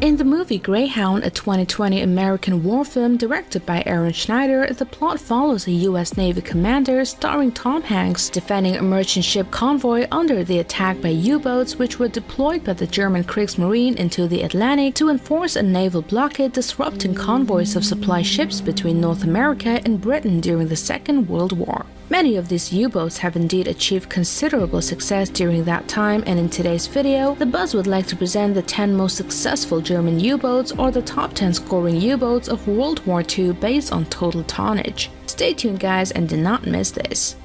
In the movie Greyhound, a 2020 American war film directed by Aaron Schneider, the plot follows a U.S. Navy commander starring Tom Hanks defending a merchant ship convoy under the attack by U-boats which were deployed by the German Kriegsmarine into the Atlantic to enforce a naval blockade disrupting convoys of supply ships between North America and Britain during the Second World War. Many of these U-boats have indeed achieved considerable success during that time and in today's video, the Buzz would like to present the 10 most successful German U-boats or the top 10 scoring U-boats of World War II based on total tonnage. Stay tuned guys and do not miss this.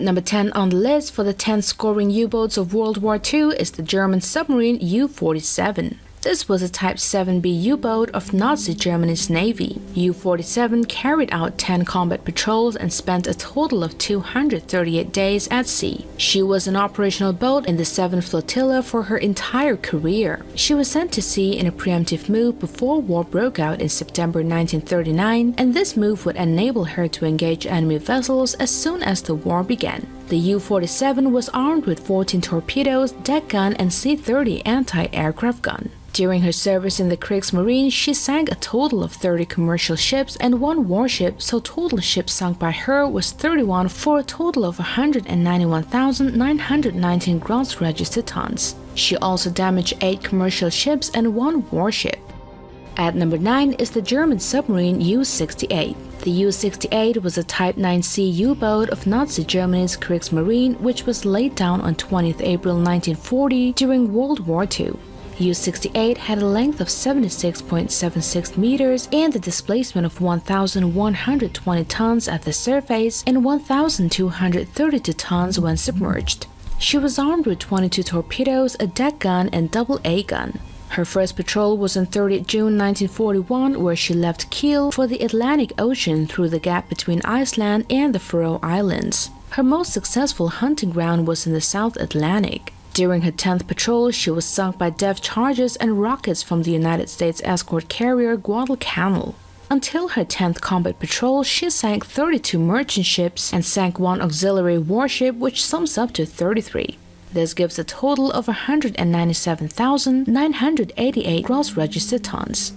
At number 10 on the list for the 10 scoring U-boats of World War II is the German submarine U-47. This was a Type 7B U-boat of Nazi Germany's navy. U-47 carried out 10 combat patrols and spent a total of 238 days at sea. She was an operational boat in the 7th Flotilla for her entire career. She was sent to sea in a preemptive move before war broke out in September 1939, and this move would enable her to engage enemy vessels as soon as the war began. The U-47 was armed with 14 torpedoes, deck gun, and C-30 anti-aircraft gun. During her service in the Kriegsmarine, she sank a total of 30 commercial ships and one warship, so total ships sunk by her was 31 for a total of 191,919 gross registered tons. She also damaged 8 commercial ships and one warship. At number 9 is the German submarine U-68. The U-68 was a Type 9C U-boat of Nazi Germany's Kriegsmarine which was laid down on 20 April 1940 during World War II. U-68 had a length of 76.76 meters and a displacement of 1,120 tons at the surface and 1,232 tons when submerged. She was armed with 22 torpedoes, a deck gun, and double A gun. Her first patrol was on 30 June 1941 where she left Kiel for the Atlantic Ocean through the gap between Iceland and the Faroe Islands. Her most successful hunting ground was in the South Atlantic. During her 10th patrol, she was sunk by depth charges and rockets from the United States escort carrier Guadalcanal. Until her 10th combat patrol, she sank 32 merchant ships and sank one auxiliary warship, which sums up to 33. This gives a total of 197,988 gross registered tons.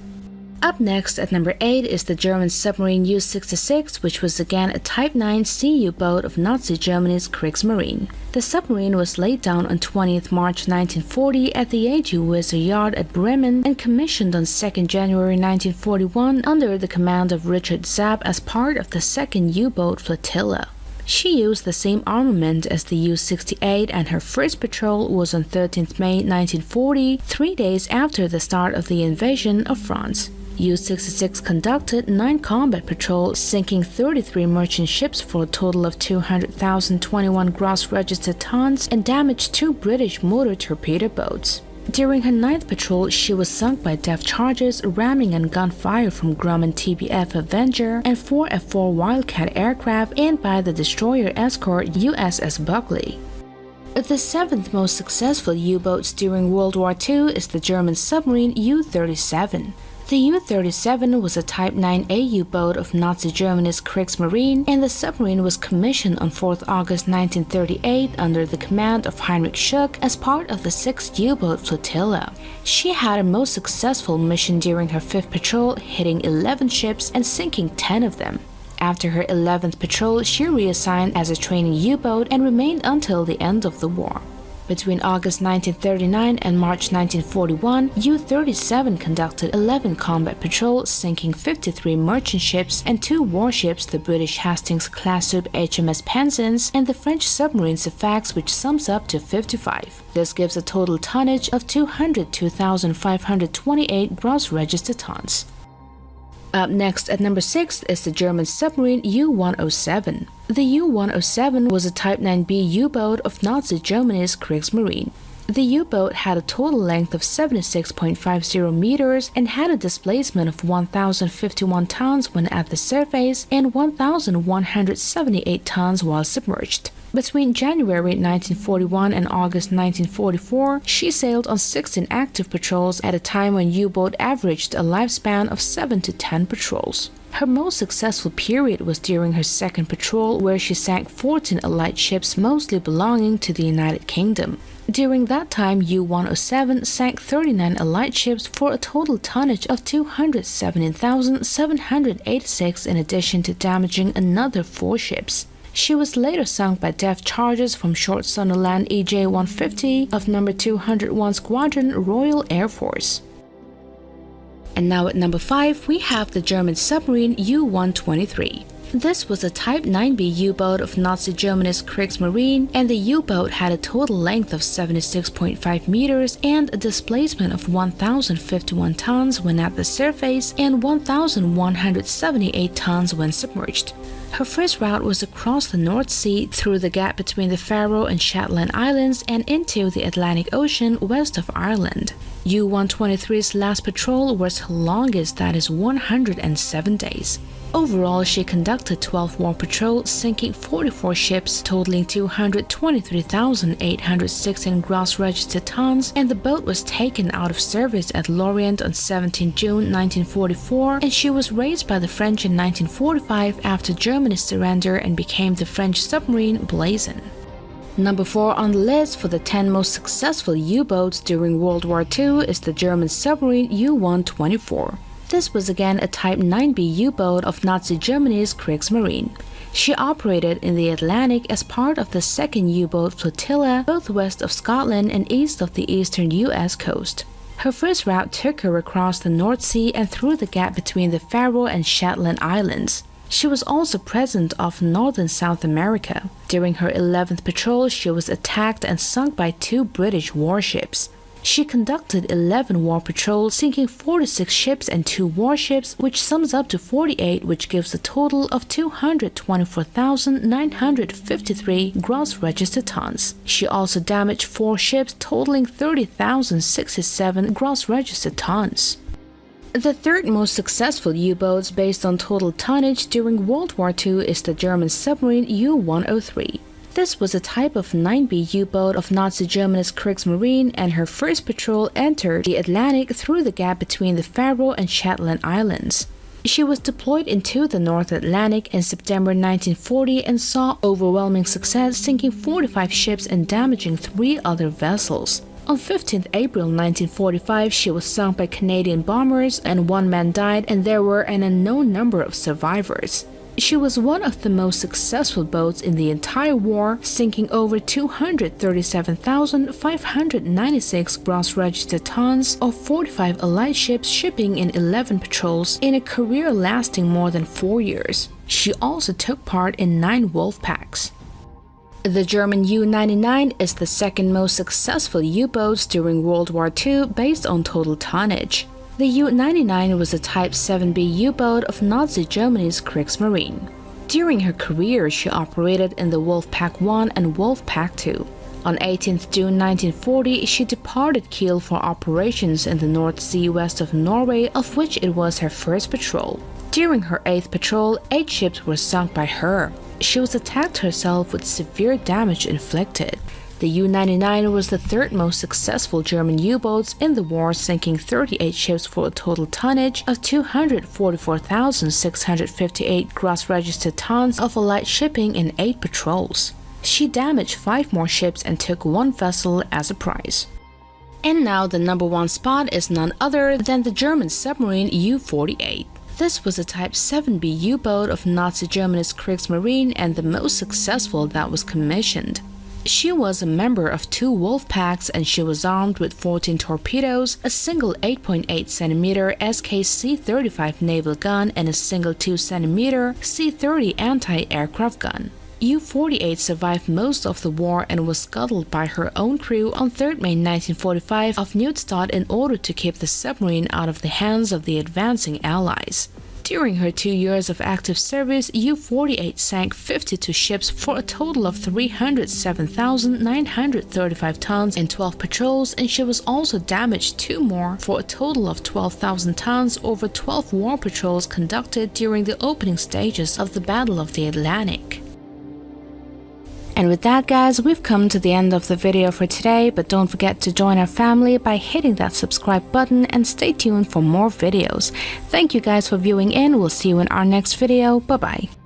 Up next at number 8 is the German submarine U-66, which was again a Type 9C boat of Nazi Germany's Kriegsmarine. The submarine was laid down on 20th March 1940 at the AG Weser Yard at Bremen and commissioned on 2nd January 1941 under the command of Richard Zapp as part of the 2nd U-boat flotilla. She used the same armament as the U-68 and her first patrol was on 13 May 1940, three days after the start of the invasion of France. U-66 conducted 9 combat patrols, sinking 33 merchant ships for a total of 200,021 gross registered tons and damaged two British motor torpedo boats. During her ninth patrol, she was sunk by depth charges, ramming and gunfire from Grumman TBF Avenger and 4 F-4 Wildcat aircraft and by the destroyer escort USS Buckley. The seventh most successful U-boats during World War II is the German submarine U-37. The U-37 was a Type 9A U-boat of Nazi Germany's Kriegsmarine, and the submarine was commissioned on 4 August 1938 under the command of Heinrich Schuch as part of the 6th U-boat flotilla. She had a most successful mission during her 5th patrol, hitting 11 ships and sinking 10 of them. After her 11th patrol, she reassigned as a training U-boat and remained until the end of the war. Between August 1939 and March 1941, U-37 conducted 11 combat patrols, sinking 53 merchant ships and two warships, the British Hastings-class sub HMS Penzance and the French submarine Sfax, which sums up to 55. This gives a total tonnage of 202,528 gross registered tons. Up next at number 6 is the German submarine U-107. The U-107 was a Type 9B U-boat of Nazi Germany's Kriegsmarine. The U-boat had a total length of 76.50 meters and had a displacement of 1,051 tons when at the surface and 1,178 tons while submerged. Between January 1941 and August 1944, she sailed on 16 active patrols at a time when U-boat averaged a lifespan of 7 to 10 patrols. Her most successful period was during her second patrol, where she sank 14 Allied ships, mostly belonging to the United Kingdom. During that time, U-107 sank 39 Allied ships for a total tonnage of 217,786 in addition to damaging another four ships. She was later sunk by depth charges from Short Sunderland EJ-150 of No. 201 Squadron Royal Air Force. And now at number 5, we have the German submarine U-123. This was a Type 9B U-boat of Nazi Germany's Kriegsmarine, and the U-boat had a total length of 76.5 meters and a displacement of 1,051 tons when at the surface and 1,178 tons when submerged. Her first route was across the North Sea through the gap between the Faroe and Shetland Islands and into the Atlantic Ocean west of Ireland. U-123's last patrol was her longest, that is 107 days. Overall, she conducted 12 war patrols, sinking 44 ships, totaling 223,816 gross registered tons, and the boat was taken out of service at Lorient on 17 June 1944, and she was raised by the French in 1945 after Germany's surrender and became the French submarine Blaison. Number 4 on the list for the 10 most successful U-boats during World War II is the German submarine U-124. This was again a Type 9B U-boat of Nazi Germany's Kriegsmarine. She operated in the Atlantic as part of the 2nd U-boat flotilla, both west of Scotland and east of the eastern U.S. coast. Her first route took her across the North Sea and through the gap between the Faroe and Shetland Islands. She was also present off northern South America. During her 11th patrol, she was attacked and sunk by two British warships. She conducted 11 war patrols, sinking 46 ships and 2 warships, which sums up to 48, which gives a total of 224,953 gross registered tons. She also damaged 4 ships, totaling 30,067 gross registered tons. The third most successful U-boats based on total tonnage during World War II is the German submarine U-103. This was a type of 9B U-boat of Nazi Germany's Kriegsmarine and her first patrol entered the Atlantic through the gap between the Faroe and Shetland Islands. She was deployed into the North Atlantic in September 1940 and saw overwhelming success sinking 45 ships and damaging three other vessels. On 15 April 1945, she was sunk by Canadian bombers and one man died and there were an unknown number of survivors. She was one of the most successful boats in the entire war, sinking over 237,596 gross registered tons of 45 Allied ships shipping in 11 patrols in a career lasting more than four years. She also took part in nine wolf packs. The German U-99 is the second most successful U-boats during World War II based on total tonnage. The U-99 was a Type 7B U-boat of Nazi Germany's Kriegsmarine. During her career, she operated in the Wolfpack 1 and Wolfpack 2. On 18 June 1940, she departed Kiel for operations in the North Sea west of Norway, of which it was her first patrol. During her eighth patrol, eight ships were sunk by her. She was attacked herself with severe damage inflicted. The U-99 was the third most successful German U-boats in the war, sinking 38 ships for a total tonnage of 244,658 gross registered tons of Allied shipping in eight patrols. She damaged five more ships and took one vessel as a prize. And now the number one spot is none other than the German submarine U-48. This was a Type 7B U-boat of Nazi Germany's Kriegsmarine and the most successful that was commissioned. She was a member of two wolf packs and she was armed with 14 torpedoes, a single 8.8 cm SKC-35 naval gun and a single 2 cm C-30 anti-aircraft gun. U-48 survived most of the war and was scuttled by her own crew on 3 May 1945 off Neustadt in order to keep the submarine out of the hands of the advancing Allies. During her two years of active service, U-48 sank 52 ships for a total of 307,935 tons in 12 patrols and she was also damaged two more for a total of 12,000 tons over 12 war patrols conducted during the opening stages of the Battle of the Atlantic. And with that guys, we've come to the end of the video for today, but don't forget to join our family by hitting that subscribe button and stay tuned for more videos. Thank you guys for viewing in, we'll see you in our next video, bye bye.